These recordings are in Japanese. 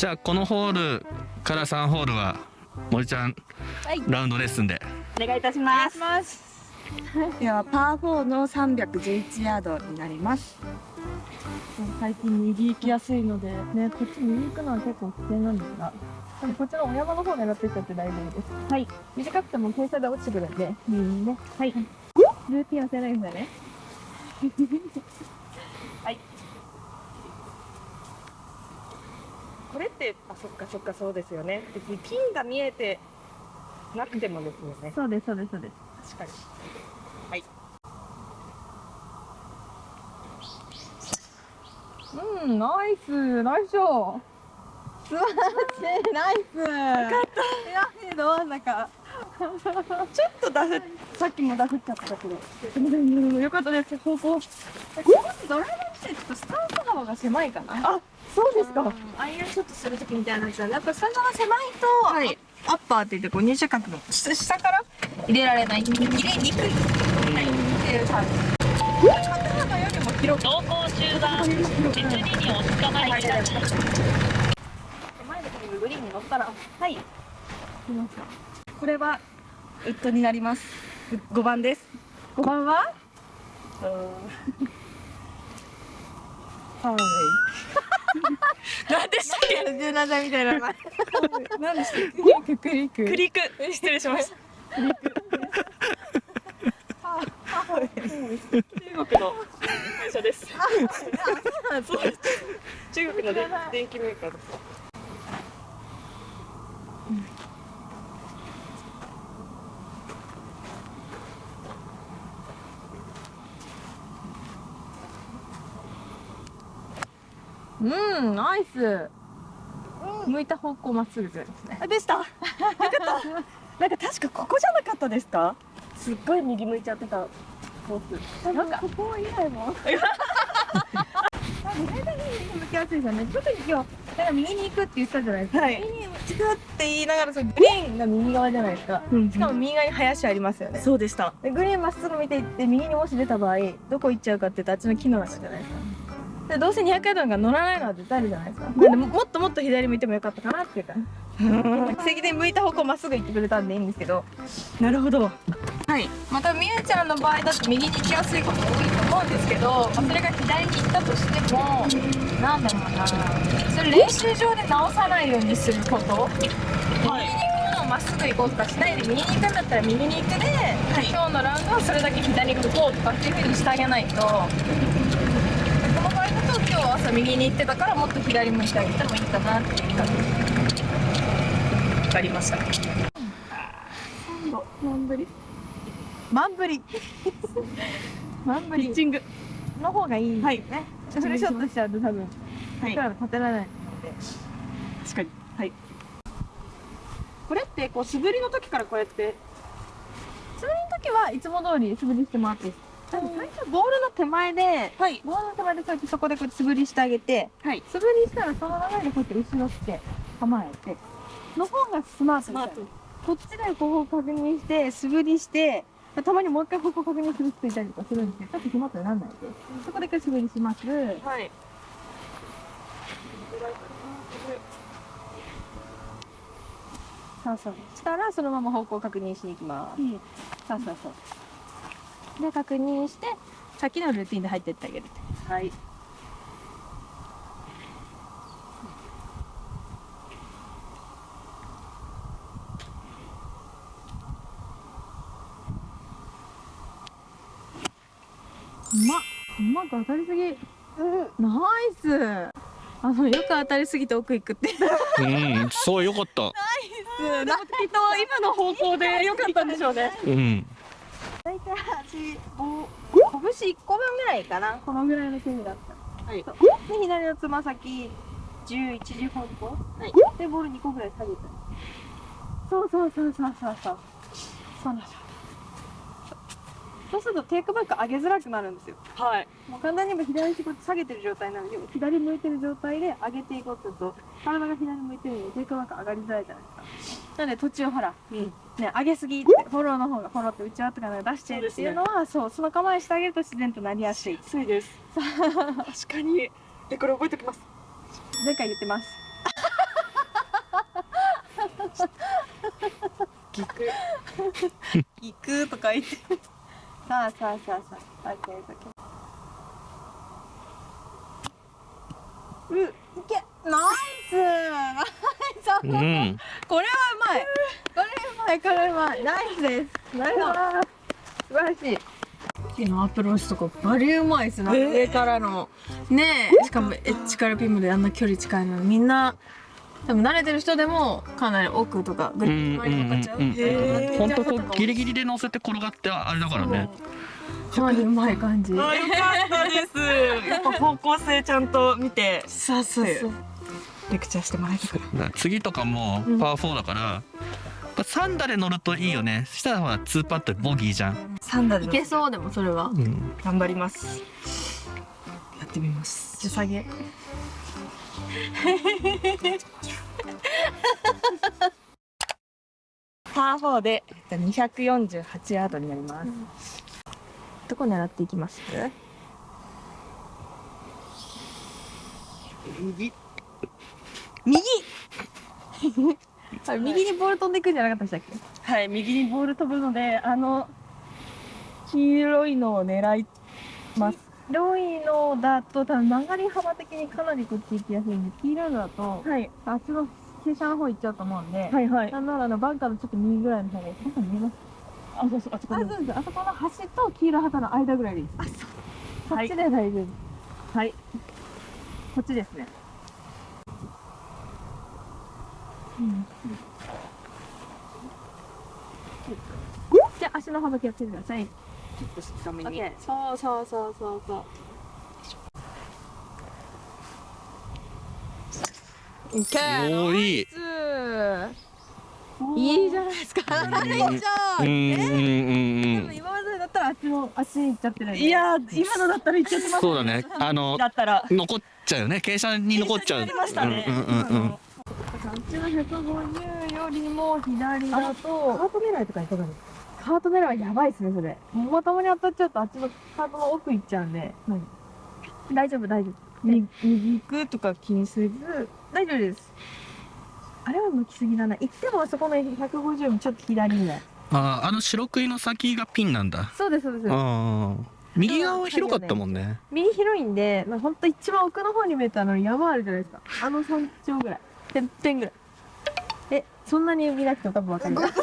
じゃあこのホールから3ホールは森ちゃん、はい、ラウンドレッスンで。お願いいたします。ではパー4の311ヤードになります。最近右行きやすいのでねこっち右行くのは結構危険なんですがこっちのお山の方狙っていっちゃって大丈夫です。はい。短くても傾斜で落ちてくるんで右にね。はい。ルーティン忘れないんだねはいこれってあそっかそっかそうですよね。別にピンが見えてなくてもですよね。そうですそうですそうです。確かに。はい。うんナイス。ナイスショー。素晴らしい。ナイス。よかった。いやど真ん中。ちょっとダフさっきもダフっちゃったけどよかったです。方向ドライバーってちょっとスタンス幅が狭いかな？あそうですか。アイアンショットするときみたいなやつはやっぱスタンスが狭いと、はい、アッパーって言ってこう入手角の下から入れられない。入れにくい、はい、ってい。う感じ肩幅よりも広く。走行中は実ににお捕まりください前のグリーンに乗ったらはい。これはウッドになります5番です。5番は？はい何でしたっけ？柔軟剤みたいな名前何でしたっけ？クリック。クリック。失礼しました。中国の会社です。中国の電気メーカーですうんナイス、うん、向いた方向まっすぐですね。あでした。よかった。なんか確かここじゃなかったですか？すっごい右向いちゃってたコース。なんか。ここ以外も。大体右向きやすいですよね。特に今日だから右に行くって言ったじゃないですか、はい、右に行くって言いながらそのグリーンが右側じゃないですか、うん、しかも右側に林ありますよね。そうでした。でグリーンまっすぐ見ていって右にもし出た場合どこ行っちゃうかって言ったらあっちの木の中じゃないですかでどうせ200ヤードが乗らないのは絶対あるじゃないですか。なん。でもっともっと左向いてもよかったかなっていうか。奇跡で向いた方向まっすぐ行ってくれたんでいいんですけど。なるほど。はい。またみゆちゃんの場合だと右に行きやすいこと多いと思うんですけど、まあ、それが左に行ったとしてもなんだろうな。それ練習場で直さないようにすること、まっすぐ行こうとかしないで右に行くんだったら右に行くで、はい、今日のラウンドはそれだけ左に行こうとかっていうふうにしてあげないとと今日朝右に行ってたからもっと左向いてあげてもいいかなっていう感じ。分かりました。3度マンブリマンブリ。マンブリ。ピッチングの方がいいですね、はい、フルショットしちゃうと多分。はい、立てられない。ので確かに。はい。これってこう素振りの時からこうやって？素振りの時はいつも通り素振りしてもらっていいです最初ボールの手前で、はい、ボールの手前でそうやってそこでこう素振りしてあげて、はい、素振りしたらその流れでこうやって後ろして構えての方がスマートですこっちでこう確認して素振りしてたまにもう一回方向確認する人いたりとかするんですけどちょっとスマートにならないで。そこで一回素振りします。はい。そうそう。したらそのまま方向確認しに行きます、うん、そうそうそうで確認してさっきのルーティンで入ってってあげる。はい。うまうまく当たりすぎ、うん、ナイス。あのよく当たりすぎて奥行くって。うん。そうよかった。ナイス。でもきっと今の方向でよかったんでしょうね。うん。大体8、5、拳1個分ぐらいかな。このぐらいの距離だった。はい。で、左のつま先、11時方向。はい。で、ボール2個ぐらい下げた。そうそうそうそうそうそう。そうなんですよ。そうするとテイクバック上げづらくなるんですよ。はい。もう簡単に言えば左足こう下げてる状態なので、左向いてる状態で上げていこうとすると、体が左向いてるのでテイクバック上がりづらいじゃないですか。なので途中ほら、うん、ね、上げすぎって、フォローの方がフォローって内側とか出しちゃうっていうのは、そう、ね、その構えしてあげると自然となりやすい。そうです。確かに。え、これ覚えておきます。前回言ってます。ギク行くとか言って。さあさあさあさあ。オッケーオッケー。う、いけ。ナイス。ナイス。うん。これはうまい。これうまい。これうまい。ナイスで。す。なるほど。素晴らしい。木のアプローチとかバリうまいで。すね、上からのねえしかもエッジからピンまで。あんな距離近いのにみんな多分慣れてる人で。もかなり奥とかグリップ前にかかっちゃううんうんうんへー本当こうギリギリで。乗せて転がってあれだからねかなりうまい感じあよかったで。すやっぱ方向性ちゃんと見てそうそうそうレクチャーしてもらえたから次とかもパワー4だから、これ3打で乗るといいよね。したらほら2パットでボギーじゃん、サンダルいけそうでもそれは。うん、頑張ります。やってみます。下げ。パー4で248ヤードになります、どこ狙っていきます？右右。あ れ右にボール飛んでいくんじゃなかったでしたっけ？はい右にボール飛ぶのであの黄色いのを狙います。白いのだと多分曲がり幅的にかなりこっち行きやすいんで黄色いのだとはい。あっちの傾斜の方行っちゃうと思うんで、はいはい。なんならあのバンカーのちょっと右ぐらいの方がいいなんか見えますあそうそうあそこあそうですあそこの端と黄色旗の間ぐらいでいいです。あそう。こっちで大丈夫。はい。こっちですねうんじゃあ足の幅気をつけてください。ちょっと深めに。そうそうそうそうそう。おーいい。いいじゃないですか。うん。いいじゃん。うんうんうん。うん今までだったらあっちのあっちに行っちゃってるんで。いやー今のだったらいっちゃってますそうだね。あのだったら。残っちゃうよね。傾斜に残っちゃう。ありましたね、うんうんうんちの150よりも左だとカート狙いとかいかがですか？カート狙いはやばいですねそれ。まともに当たっちゃうとあっちのカートの奥行っちゃうんで。大丈夫大丈夫。右右行くとか気にせず大丈夫です。あれは向きすぎだな。行ってもあそこの150もちょっと左ぐらい。あーあの白クイの先がピンなんだそうですそうです。あー右側は広かったもんね右広いんで、まあ、ほんと一番奥の方に見えたのに山あるじゃないですか。あの山頂ぐらい。てっぺんぐらい。え、そんなに見なくても多分わかります。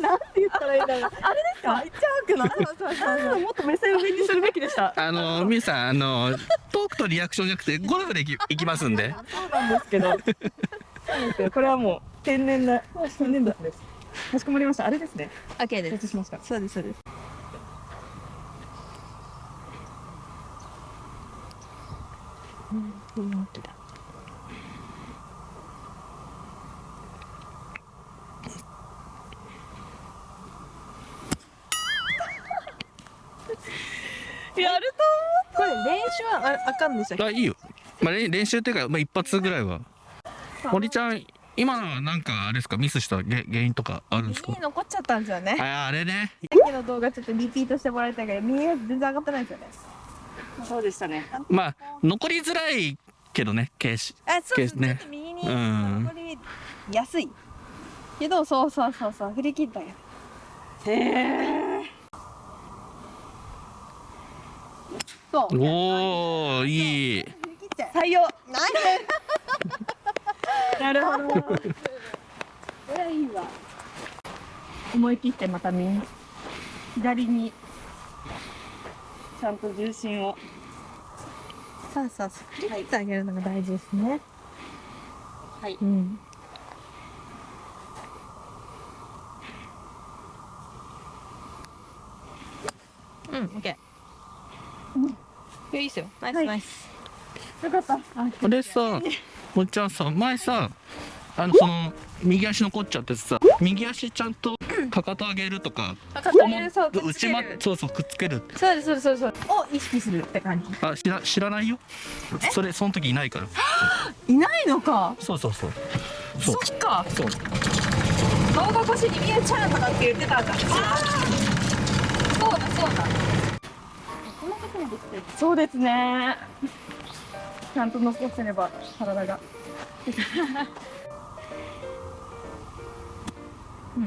なんて言ったらいいんだろう。あれですか？めっちゃ悪なそうそうそうそう。もっと目線を上にするべきでしたあのみゆさんあのトークとリアクションじゃなくてゴルフでいきいきますんでそうなんですけどそうなんですこれはもう天然な天然だですかしこまりましたあれですね OK で承知しましたそうです、そうです。うん、思ってた。やるこれ練習はああかんでしたっけあいいよ、まあ、練練習っていうか、まあ、一発ぐらいは。森ちゃん今のはなんかあれですか？ミスしたげ原因とかあるんですか？右に残っちゃったんですよね。ああれね。さっきの動画ちょっとリピートしてもらいたいけど、右が全然上がってないんですよね。とそうでしたね。まあ残りづらいけどねケーシあ、そうですね。ね。ちょっと右にうん残りやすい。けど、そうそうそうそう、振り切ったんや。へえそう。おおいい。採用なるほどスこれはいいわ。思い切ってまた右左にちゃんと重心をそうそうそう。振り切ってあげるのが大事ですね。はいうん。うん、オッケー。いや、いいっすよ。ナイス、はい。ナイス。よかった。あれさ森ちゃんさ前さあのその右足残っちゃってさ右足ちゃんとかかと上げるとか片手そう、くっつ内まける。そうそうくっつける。そうです、そうです、そうです。を意識するって感じ。あ知ら知らないよ。それその時いないから。いないのか。そうそうそう。そうそっか。そう。動画越しに見えちゃうとかって言ってたんだ。あそそうですね。ちゃんと残せれば体が。う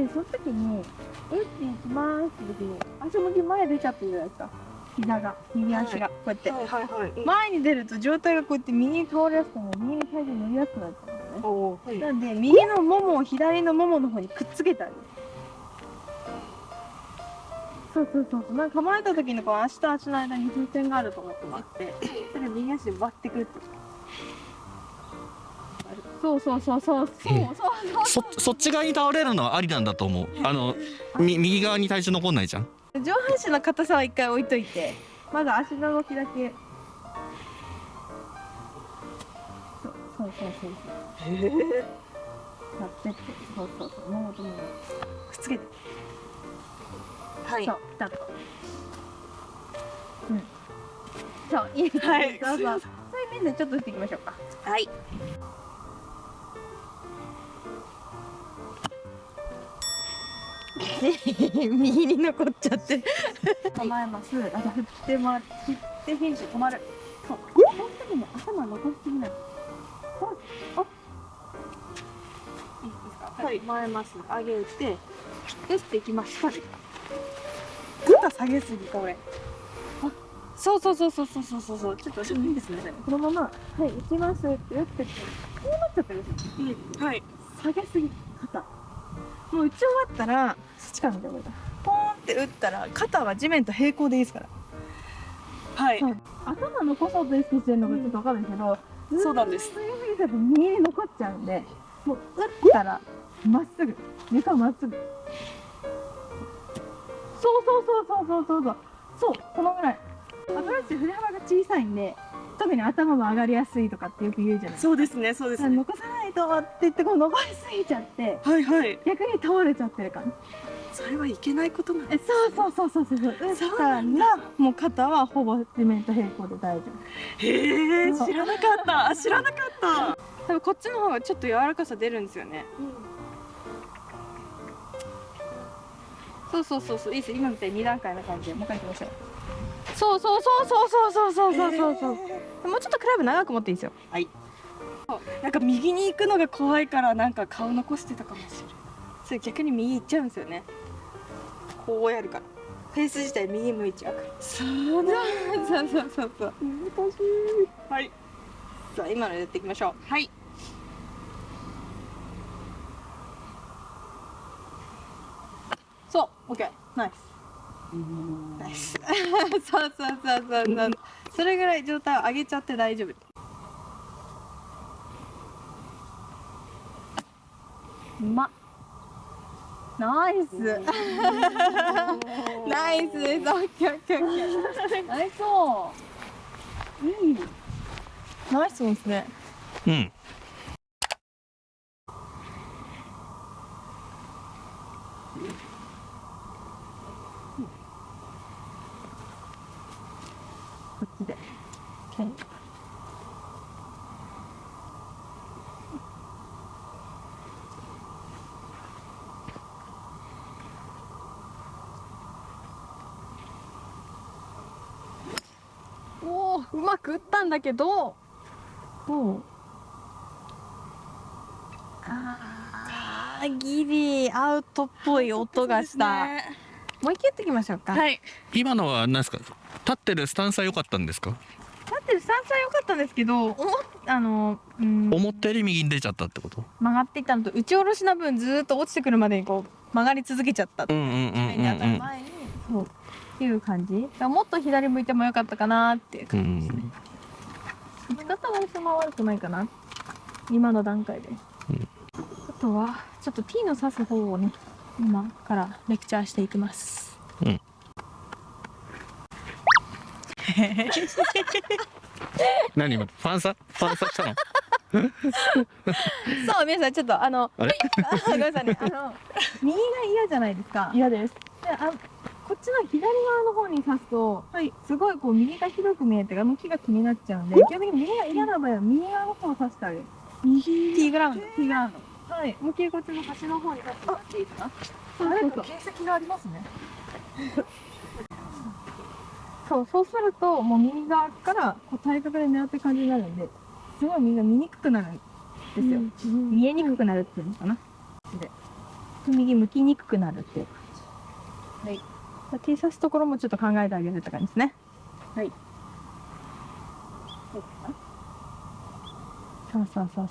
ん、でその時に「えっ?」て行きますって時に足向き前出ちゃってるじゃないですか。膝が右足が、はい、こうやって、はいはいはい、前に出ると上体がこうやって右に倒れやすくなる右に体重乗りやすくなっちゃうね、はい、なんで右のももを左のももの方にくっつけてあげる。そうそうそうそう。なんか構えた時にこう足と足の間に風船があると思ってもらってそれ右足で割ってくるってそうそうそうそう。そうそうそう。そそっち側に倒れるのはありなんだと思う。あのみ右側に体重残んないじゃん。上半身の硬さは一回置いといてまず足の動きだけ。そうそうそうそう。へえやってって。そうそうそう。ももとももくっつけてはい。そうピタッと。うん。そういいですね、はい。そうそうそういう面でちょっと打っていきましょうか。はい。右に残っちゃって。構えます。あと振って回って振ってフィニッシュ止まる。そう。その時に頭残しすぎない。そう。あいいですか。はい。前ます。上げて打っていきますは下げすぎか俺。あそうそうそうそうそうそうそう。ちょっと後ろにいいですね。このまま「はい行きます」って打っててこうなっちゃったんですよ、うん、はい。下げすぎ肩もう打ち終わったらそっちから見てもらポーンって打ったら肩は地面と平行でいいですから。はい、頭のこそと意識してるのがちょっと分かるんですけど、うん、そうなんです。強すぎちゃと右に残っちゃうんでもう打ったらまっすぐ。床まっすぐ。そうそうそうそうそうそうそう。このぐらい。アブラシ振れ幅が小さいんで特に頭も上がりやすいとかってよく言うじゃないですか。そうですねそうですね。残さないとって言ってこう残りすぎちゃってはいはい。逆に倒れちゃってる感じ。それはいけないことなんです、ね、そうそうそうそう。そう打ったらもう肩はほぼ地面と平行で大丈夫。へえ知らなかった。知らなかった。多分こっちの方がちょっと柔らかさ出るんですよね、うん。そうそうそうそう。いいです今みたいに2段階の感じで。もう一回いきましょう。そうそうそうそうそうそうそうそうそう。そう、もうちょっとクラブ長く持っていいですよ。なんか右に行くのが怖いからなんか顔残してたかもしれないそれ逆に右行っちゃうんですよね。こうやるから。フェース自体右向いちゃうから。そうなそうそうそうそう。難しい。はい。さあ今のやっていきましょう。はいそう OK ナイス。ナイス。そうそうそうそうそう。それぐらい状態を上げちゃって大丈夫。うま。ナイス。ナイスです。オッケーオッケーオッケー。ナイスいいナイスですね。うんこっちで。おお、うまく打ったんだけど。おお。ああ、ギリアウトっぽい音がした。もう一回やっていきましょうか。はい今のは何ですか？立ってるスタンスは良かったんですか？ったんですけど、思っあの、うん、思ったより右に出ちゃったってこと？曲がっていったのと打ち下ろしな分ずーっと落ちてくるまでにこう曲がり続けちゃった。そう。っていう感じ。もっと左向いてもよかったかなっていうう感じですね。ん。打ち方はそんな悪くないかな。今の段階で、うん。あとはちょっと T の指す方をね今からレクチャーしていきます。うん 何今ファンサ？ファンサしたの？そう皆さんちょっとあのあれ？あごめんなさいね。あの右が嫌じゃないですか。嫌です。であこっちの左側の方に刺すと、すごいこう右が広く見えて向きが気になっちゃうんで基本的に右が嫌な場合は右側の方を刺してあげる。右？T グラウンド。T グラウンド。はい。思いっきりこっちの端の方に刺してもらっていいですか？そうそうそう。形跡がありますねそうそうするともう右側からこう対角で狙ってる感じになるんですごい右が見にくくなるんですよ、見えにくくなるっていうのかな。で右向きにくくなるっていう。はい。じゃあ T 刺すところもちょっと考えてあげるって感じですね。はい。そうそうそう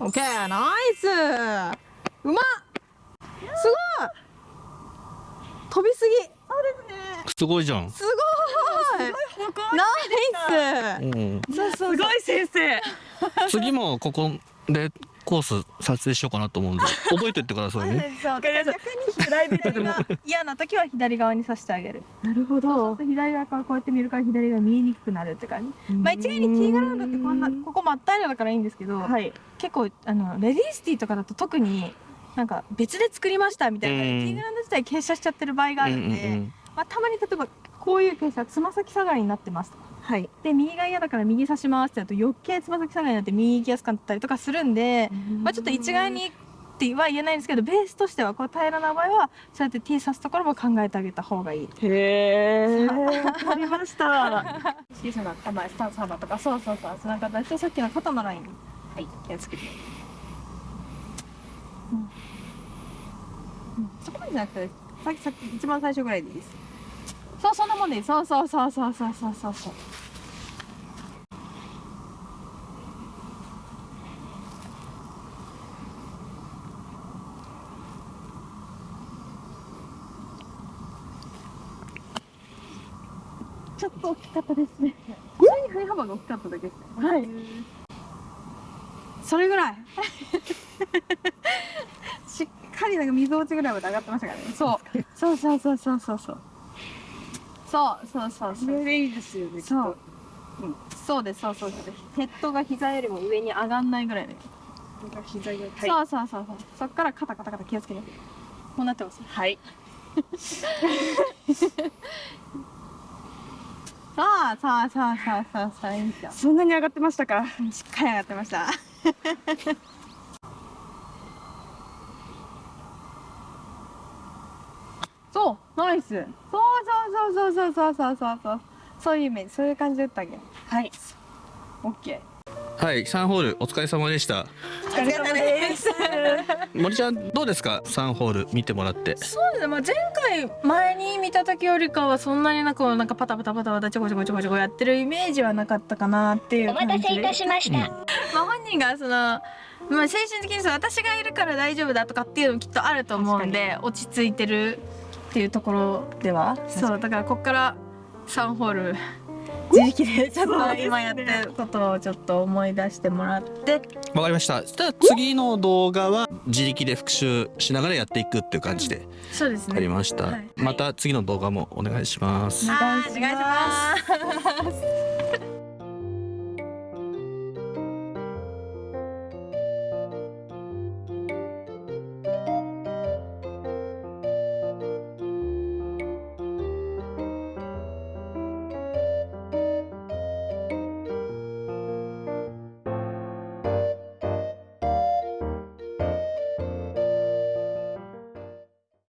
そう。オッケー、ナイス。うまっ。すごい。飛びすぎ。すごいじゃんすごい。ナイうんス。そうそうすごい先生次もここでコース撮影しようかなと思うんで覚えてってくださいねそう。かりましたプライベートでも嫌な時は左側に刺してあげる。なるほど左側からこうやって見るから左側見えにくくなるって感じ。まあ一概にティーグラウンドってこんなここ真っ平らだからいいんですけど、はい結構あのレディースティーとかだと特になんか別で作りましたみたいな、うん。ティーグラウンド自体傾斜しちゃってる場合があるんで、うんうんまあ、たまに例えばこういう傾斜つま先下がりになってますとはい。で右が嫌だから右差しますってやると余計つま先下がりになって右行きやすかったりとかするんで、まあ、ちょっと一概にっては言えないんですけどベースとしてはこう平らな場合はそうやって T 刺すところも考えてあげた方がいい。へえわかりました。小さな構えスタンス幅とかそうそうそうその形でさっきの肩のライン。はい気をつけてそこまでじゃなくてさっきさっき一番最初ぐらいでいいです。そうそんなもんでいい。そうそうそうそうそうそうそうそう。ちょっと大きかったですね。普通に振り幅が大きかっただけですね。はい。それぐらいかになんか水落ちぐらいまで上がってましたからね。そう。そうそうそうそうそうそう。そうそうそうそれでいいですよね。そう。うん、そうです、そうそうそう。ヘッドが膝よりも上に上がんないぐらいで。膝が、はい、そうそうそうそう。そっからカタカタカタ気をつけて。こうなってます？はい。さあさあさあさあさあさあいいですよ。そんなに上がってましたか？しっかり上がってました。そうナイス。そうそうそうそうそうそうそうそう。そういうイメージそういう感じで打ってあげるはい。オッケはい3ホールお疲れ様でした。お疲れ様です。森ちゃんどうですか？3ホール見てもらって。そうですね、まあ、前回前に見た時よりかはそんなになんかこうなんかパタパタパタパタちょこちょこちょこちょこやってるイメージはなかったかなっていう感じで。お待たせいたしました、まあ本人がそのまあ精神的にそう私がいるから大丈夫だとかっていうのもきっとあると思うんで落ち着いてるっていうところでは？そうだからこっから3ホール 自力でちょっと今やってることをちょっと思い出してもらって。わかりました。そしたら次の動画は自力で復習しながらやっていくっていう感じでそうですわかりました、はい。また次の動画もお願いします。お願いします